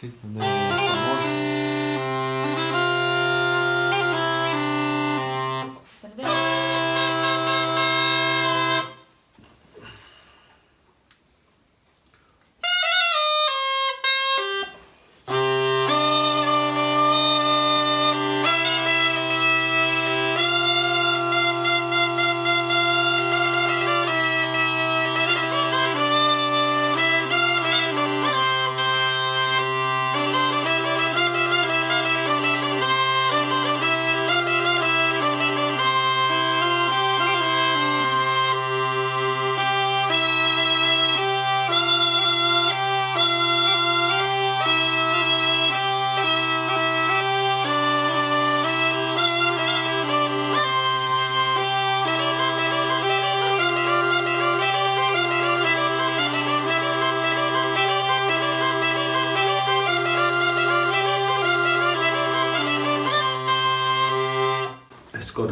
Sì, famoso.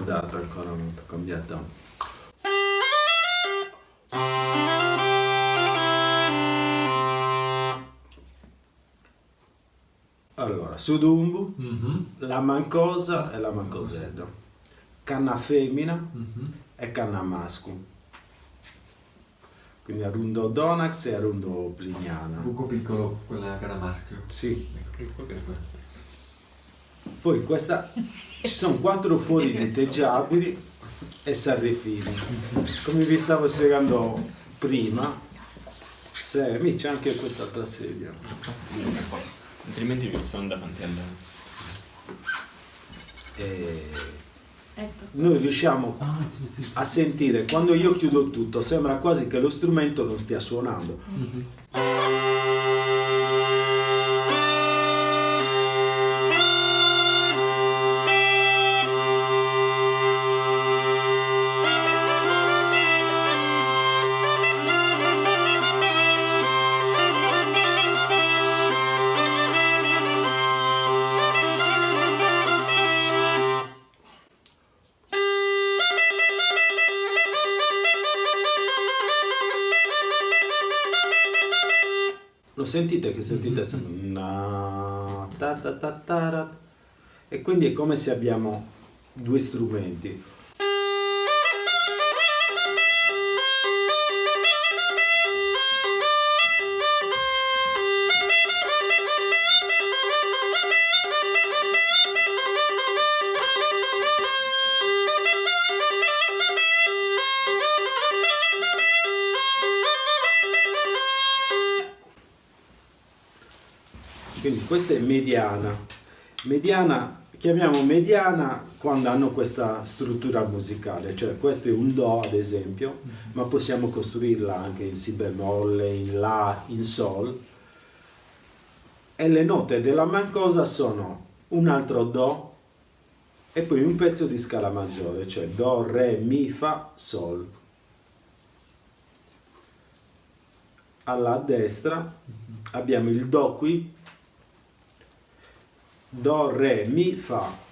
Scordata ancora cambiata. Allora, Sudumbu, Mhm, la mancosa e la mancosello. Canna femmina mhm. e canna maschio. Quindi Arundo Donax e Arundo Pliniana. Buco piccolo, quella cara maschio. Sì. Ecco, che quello. Poi questa, ci sono quattro fuori diteggiabili e sarrifini. Come vi stavo spiegando prima, se mi c'è anche quest'altra sedia. Altrimenti vi sono davanti al... E noi riusciamo Ah, a sentire quando io chiudo tutto, sembra quasi che lo strumento non stia suonando. Mhm. Lo sentite che sentite sempre na, ta, ta, ta, tara. e quindi è come se abbiamo due strumenti. Quindi questa è mediana. Mediana, chiamiamo mediana quando hanno questa struttura musicale, cioè questo è un Do ad esempio, ma possiamo costruirla anche in Si bemolle, in La, in Sol. E le note della mancosa sono un altro Do e poi un pezzo di scala maggiore, cioè Do, Re, Mi, Fa, Sol. Alla destra abbiamo il Do qui, Do, Re, Mi, Fa.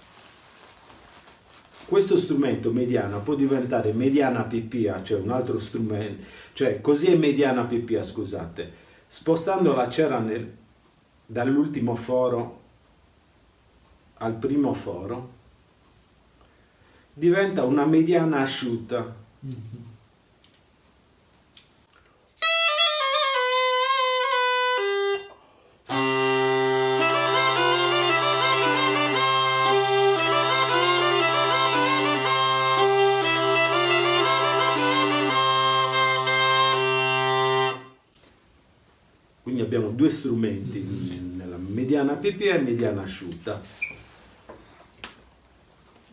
Questo strumento mediana può diventare mediana PPA, cioè un altro strumento, cioè così è mediana PPA, scusate. Spostando la cera dall'ultimo foro al primo foro, diventa una mediana asciutta. Quindi abbiamo due strumenti, nella mediana PPA e mediana asciutta.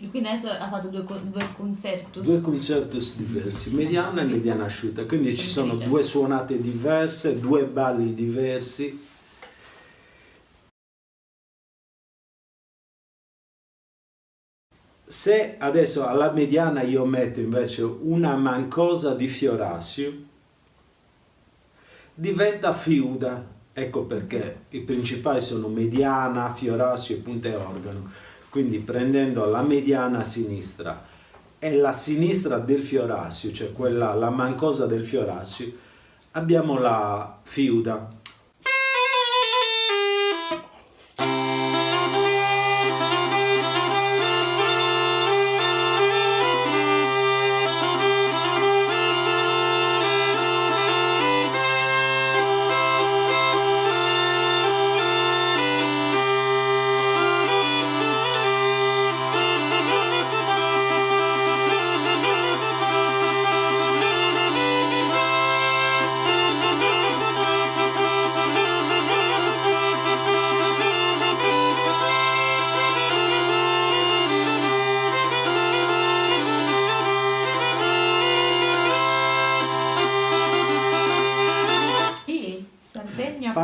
Quindi adesso ha fatto due, due concerti. Due concertos diversi, mediana e mediana asciutta, quindi ci sono due suonate diverse, due balli diversi. Se adesso alla mediana io metto invece una mancosa di Fiorassio, diventa fiuda. Ecco perché i principali sono mediana, Fiorassio e punte organo. Quindi prendendo la mediana sinistra e la sinistra del Fiorassio, cioè quella, la mancosa del Fiorassio, abbiamo la fiuda.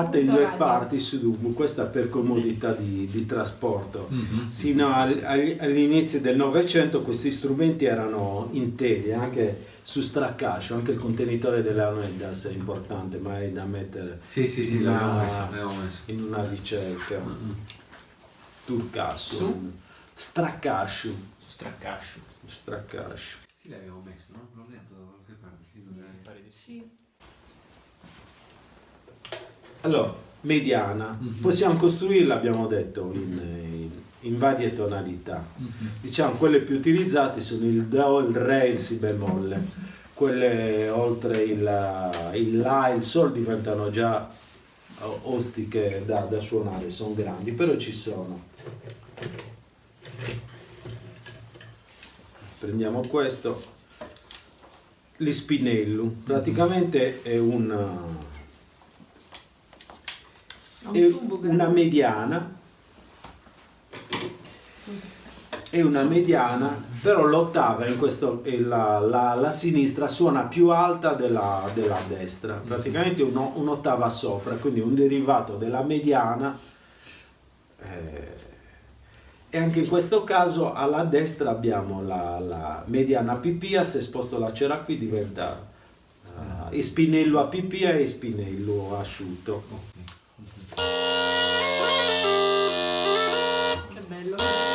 Fatta in due radio. parti su Dubu, questa per comodità di, di trasporto. Mhm. Sino al- al- all'inizio del Novecento questi strumenti erano interi, anche su Stracascio, anche il contenitore della Leonidas è importante, ma è da mettere Sì, sì, sì, in una- messo, messo. in una ricerca. Mhm. Turcasso. Su? Stracascio. Su Straccascio. Stracascio. Sì, l'abbiamo messo, no? L'ho letto da qualche parte. Sì, sì. Allora, mediana. Mhm. Possiamo costruirla, abbiamo detto, in, in- in varie tonalità. Mhm. Diciamo, quelle più utilizzate sono il Do, il Re e il Si bemolle. Quelle oltre il, il La e il Sol diventano già o- ostiche da, da suonare, sono grandi, però ci sono. Prendiamo questo. L'ispinello, praticamente è un, Un tubo una mediana. È una mediana però l'ottava in questo la, la- la sinistra suona più alta della, della destra. Praticamente uno- un'ottava sopra quindi un derivato della mediana eh, e anche in questo caso alla destra abbiamo la, la mediana pipia se sposto la cera qui diventa eh, spinello a pipia e spinello asciutto Che bello.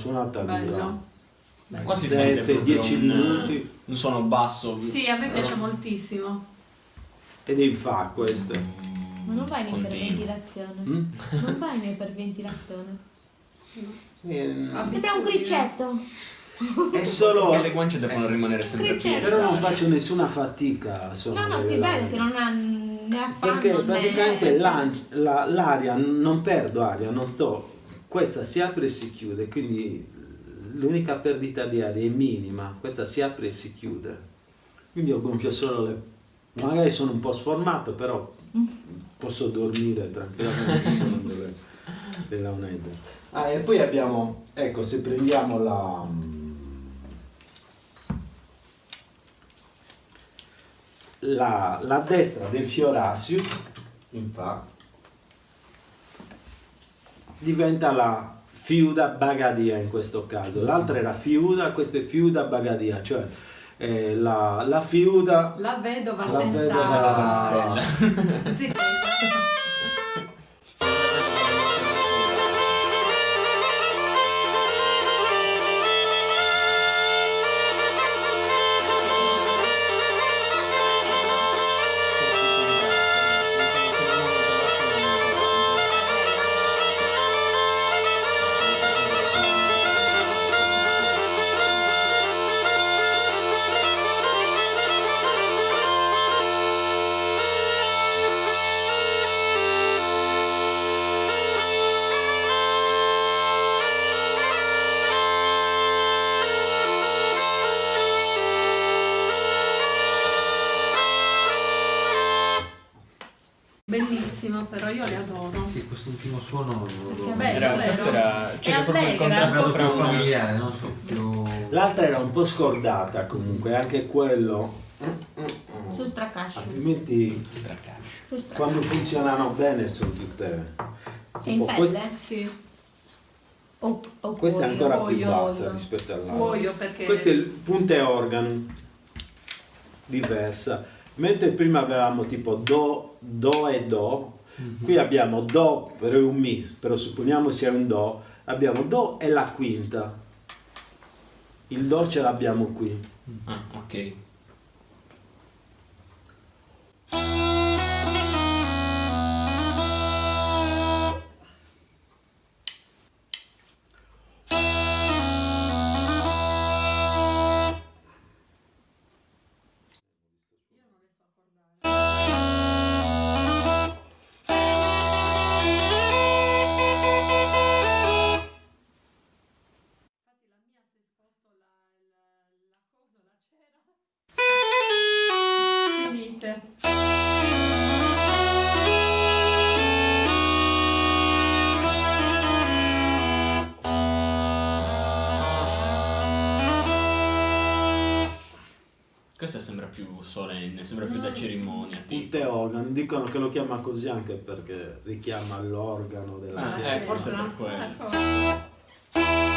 Suonata dura Bello. Qua si sente 7, proprio 10 un- minuti Un suono basso. Sì, a me piace moltissimo. ed è in fa questo Ma non vai in iperventilazione. Mm? Non vai in iperventilazione. Ehm, Sembra un criccetto. è solo Perché le guance devono rimanere sempre piene. però non faccio nessuna fatica No, no, si vede che non ha ne ha perché né- praticamente l'an- la- l'aria non perdo aria non sto questa si apre e si chiude quindi l'unica perdita di aria è minima questa si apre e si chiude. Quindi ho gonfio solo le magari sono un po' sformato però posso dormire tranquillamente della UNED ah, e poi abbiamo ecco se prendiamo la la, la destra del Fiorassio in fa diventa la Fiuda Bagadia in questo caso. L'altra era Fiuda questa è Fiuda Bagadia cioè eh, la, la Fiuda La vedova La senza vedova- zittezza. Bellissimo, però io le adoro. Sì, questo ultimo suono lo Perché bello, Era, vero? questo era, c'era È proprio il contrasto fra una, familiare, non so, più... l'altra era un po' scordata comunque anche quello Su stracascio. altrimenti Straccascio. Frustrante. quando funzionano bene sono tutte... È in pelle? quest- Sì, O, o questa è cuoio? ancora più bassa olio. rispetto all'altra. perché... Questo è il punte organo, diversa. Mentre prima avevamo tipo Do, Do e Do, qui abbiamo Do, però è un Mi, però supponiamo sia un Do, abbiamo Do e la quinta. Il Do ce l'abbiamo qui. Ah, ok. Punte organo, dicono che lo chiama così anche perché richiama l'organo della Ah, chiesa. eh, forse per quello.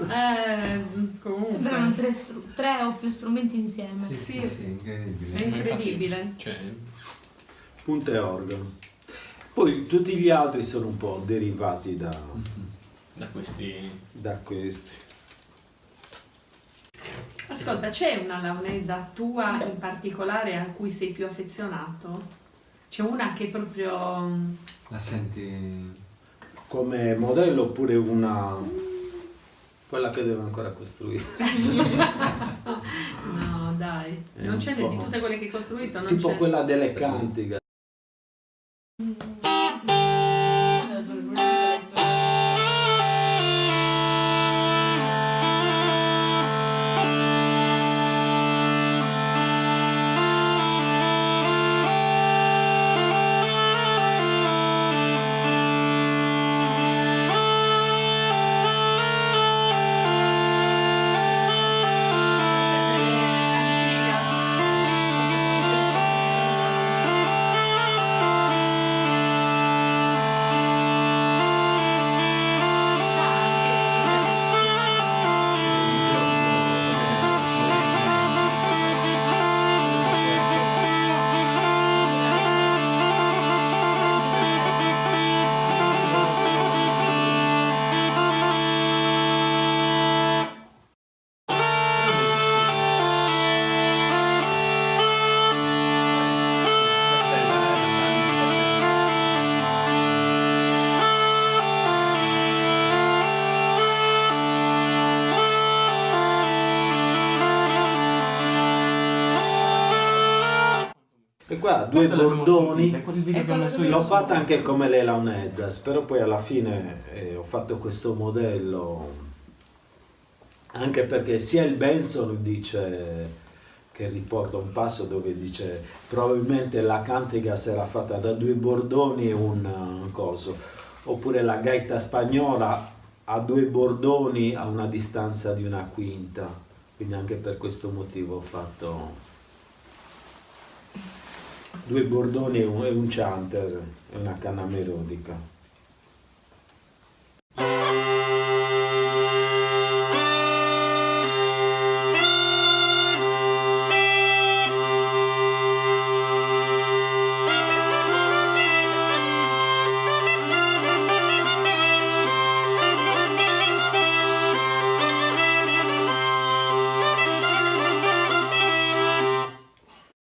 Eh, comunque. Sembrano tre, tre o più strumenti insieme. Sì, sì, Sì. sì, incredibile. È incredibile. Cioè, Punte organo. Poi tutti gli altri sono un po' derivati da, da questi... da questi. Ascolta, c'è una launedda tua in particolare a cui sei più affezionato? C'è una che proprio... mm, La senti... come modello oppure una quella che deve ancora costruire. No, dai. È Non c'è di tutte quelle che hai costruito, non tipo quella delle cantiche e qua due bordoni. l'ho fatta anche come le Launeddas però poi alla fine eh, ho fatto questo modello anche perché sia il Benson dice che riporta un passo dove dice probabilmente la cantiga sarà fatta da due bordoni e un, un coso. Oppure la gaita spagnola ha due bordoni a una distanza di una quinta. Quindi anche per questo motivo ho fatto due bordoni e un, chanter e una canna melodica